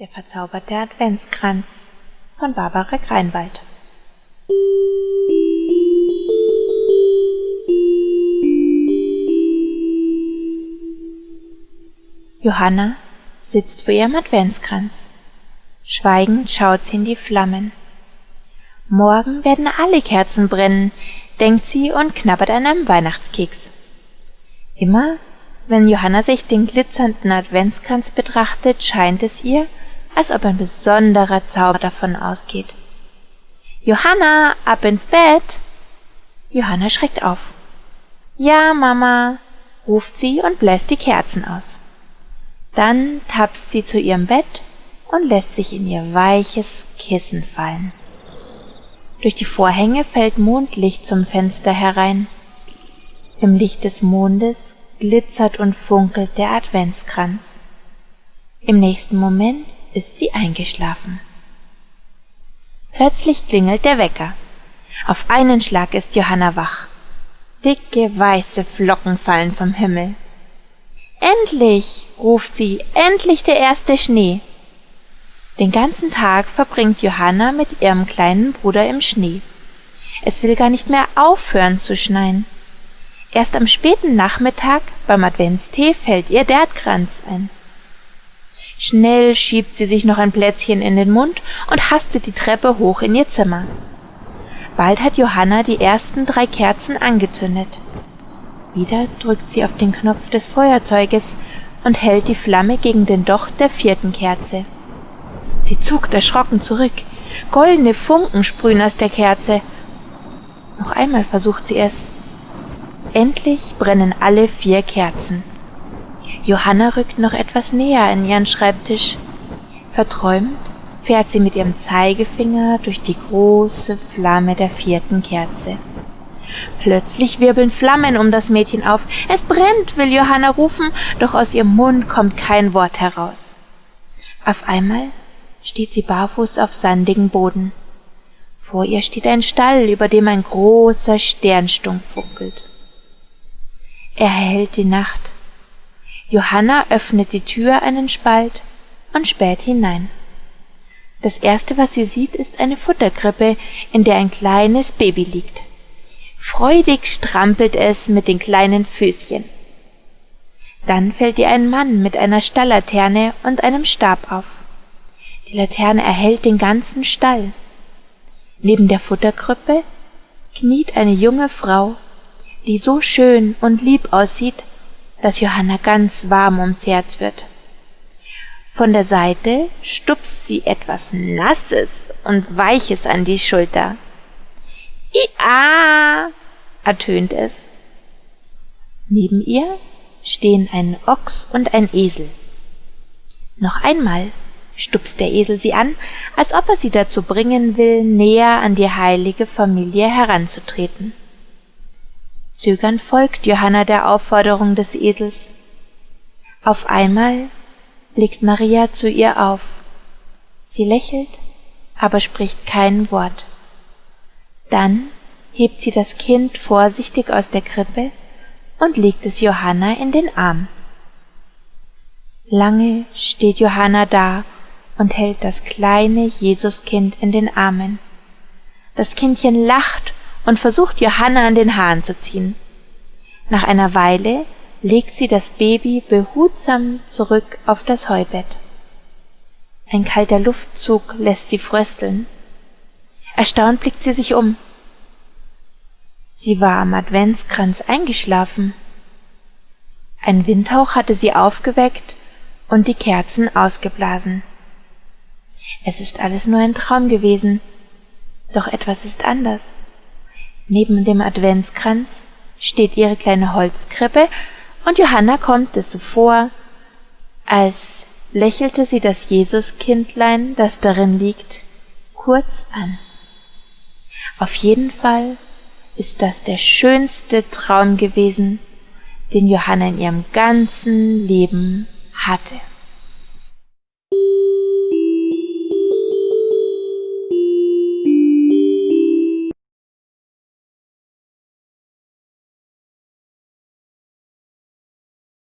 Der verzauberte Adventskranz von Barbara Greinwald Johanna sitzt vor ihrem Adventskranz. Schweigend schaut sie in die Flammen. Morgen werden alle Kerzen brennen, denkt sie und knabbert an einem Weihnachtskeks. Immer, wenn Johanna sich den glitzernden Adventskranz betrachtet, scheint es ihr, als ob ein besonderer Zauber davon ausgeht. Johanna, ab ins Bett! Johanna schreckt auf. Ja, Mama, ruft sie und bläst die Kerzen aus. Dann tapst sie zu ihrem Bett und lässt sich in ihr weiches Kissen fallen. Durch die Vorhänge fällt Mondlicht zum Fenster herein. Im Licht des Mondes glitzert und funkelt der Adventskranz. Im nächsten Moment ist sie eingeschlafen. Plötzlich klingelt der Wecker. Auf einen Schlag ist Johanna wach. Dicke weiße Flocken fallen vom Himmel. Endlich, ruft sie, endlich der erste Schnee. Den ganzen Tag verbringt Johanna mit ihrem kleinen Bruder im Schnee. Es will gar nicht mehr aufhören zu schneien. Erst am späten Nachmittag beim Adventstee fällt ihr der Kranz ein. Schnell schiebt sie sich noch ein Plätzchen in den Mund und hastet die Treppe hoch in ihr Zimmer. Bald hat Johanna die ersten drei Kerzen angezündet. Wieder drückt sie auf den Knopf des Feuerzeuges und hält die Flamme gegen den Docht der vierten Kerze. Sie zuckt erschrocken zurück. Goldene Funken sprühen aus der Kerze. Noch einmal versucht sie es. Endlich brennen alle vier Kerzen. Johanna rückt noch etwas näher an ihren Schreibtisch. Verträumt fährt sie mit ihrem Zeigefinger durch die große Flamme der vierten Kerze. Plötzlich wirbeln Flammen um das Mädchen auf. Es brennt, will Johanna rufen, doch aus ihrem Mund kommt kein Wort heraus. Auf einmal steht sie barfuß auf sandigem Boden. Vor ihr steht ein Stall, über dem ein großer Sternstunk funkelt. Er erhellt die Nacht. Johanna öffnet die Tür einen Spalt und späht hinein. Das erste, was sie sieht, ist eine Futterkrippe, in der ein kleines Baby liegt. Freudig strampelt es mit den kleinen Füßchen. Dann fällt ihr ein Mann mit einer Stalllaterne und einem Stab auf. Die Laterne erhellt den ganzen Stall. Neben der Futterkrippe kniet eine junge Frau, die so schön und lieb aussieht, dass Johanna ganz warm ums Herz wird. Von der Seite stupst sie etwas Nasses und Weiches an die Schulter. Ia, ertönt es. Neben ihr stehen ein Ochs und ein Esel. Noch einmal stupst der Esel sie an, als ob er sie dazu bringen will, näher an die heilige Familie heranzutreten. Zögernd folgt Johanna der Aufforderung des Esels. Auf einmal blickt Maria zu ihr auf. Sie lächelt, aber spricht kein Wort. Dann hebt sie das Kind vorsichtig aus der Krippe und legt es Johanna in den Arm. Lange steht Johanna da und hält das kleine Jesuskind in den Armen. Das Kindchen lacht und versucht Johanna an den Haaren zu ziehen. Nach einer Weile legt sie das Baby behutsam zurück auf das Heubett. Ein kalter Luftzug lässt sie frösteln. Erstaunt blickt sie sich um. Sie war am Adventskranz eingeschlafen. Ein Windhauch hatte sie aufgeweckt und die Kerzen ausgeblasen. Es ist alles nur ein Traum gewesen, doch etwas ist anders. Neben dem Adventskranz steht ihre kleine Holzkrippe, und Johanna kommt es so vor, als lächelte sie das Jesuskindlein, das darin liegt, kurz an. Auf jeden Fall ist das der schönste Traum gewesen, den Johanna in ihrem ganzen Leben hatte.